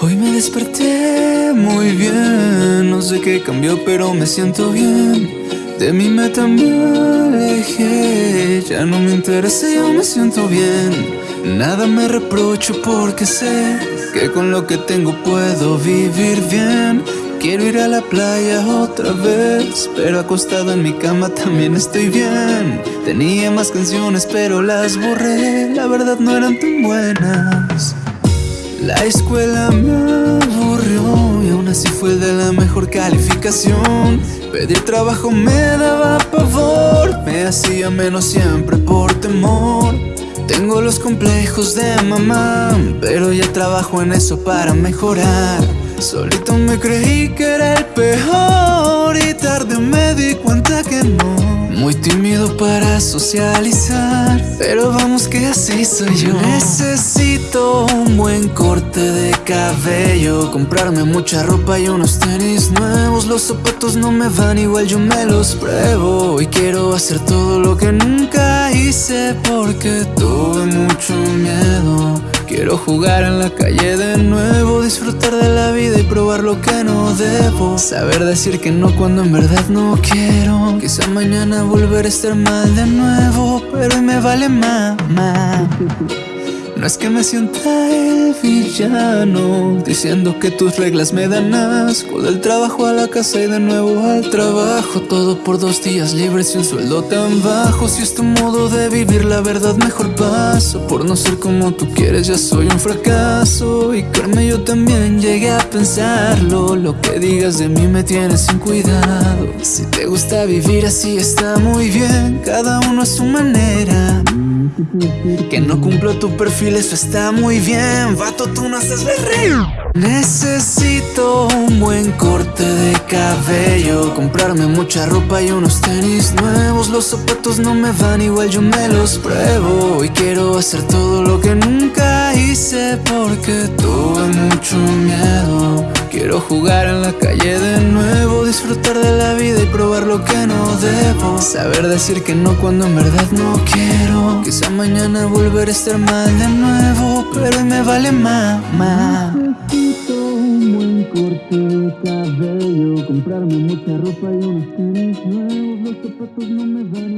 Hoy me desperté muy bien, no sé qué cambió pero me siento bien. De meta me alejé, ya no me interesa, yo me siento bien. Nada me reprocho porque sé que con lo que tengo puedo vivir bien Quiero ir a la playa otra vez, pero acostado en mi cama también estoy bien. Tenía más canciones pero las borré, la verdad no eran tan buenas. La escuela me aburrió y aún así fue de la mejor calificación. Pedir trabajo me daba pavor, me hacía menos siempre por temor. Tengo los complejos de mamá, pero ya trabajo en eso para mejorar Solito me creí que era el peor y tarde me di cuenta que no. Muy tímido para socializar Pero vamos que así soy yo. Necesito un buen corte de cabello Comprarme mucha ropa y unos tenis nuevos. Los zapatos no me van igual, yo me los pruebo. Y quiero hacer todo lo que nunca hice Porque tuve mucho miedo Quiero jugar en la calle de nuevo Disfrutar de la vida y probar lo que no debo. Saber decir que no cuando en verdad no quiero. Quizá mañana volver a estar mal de nuevo Pero hoy me vale mamá no es que me sienta el villano Diciendo que tus reglas me dan asco. Del trabajo a la casa y de nuevo al trabajo. Todo por dos días libres y un sueldo tan bajo. Si es tu modo de vivir la verdad mejor paso. Por no ser como tú quieres ya soy un fracaso. Y créeme yo también llegué a pensarlo. Lo que digas de mí me tiene sin cuidado. Si te gusta vivir así está muy bien. Cada uno a su manera que no cumplo tu perfil, eso está muy bien. Vato, tú no haces berreo Necesito un buen corte de cabello. Comprarme mucha ropa y unos tenis nuevos. Los zapatos no me van igual, yo me los pruebo. Y quiero hacer todo lo que nunca hice Porque tuve mucho miedo. Quiero jugar en la calle de nuevo Disfrutar de la vida y probar lo que no debo Saber decir que no cuando en verdad no quiero. Quizá mañana volver a estar mal de nuevo Pero me vale mamá. Necesito un buen corte de cabello Comprarme mucha ropa y unos tenis nuevos. Los zapatos no me van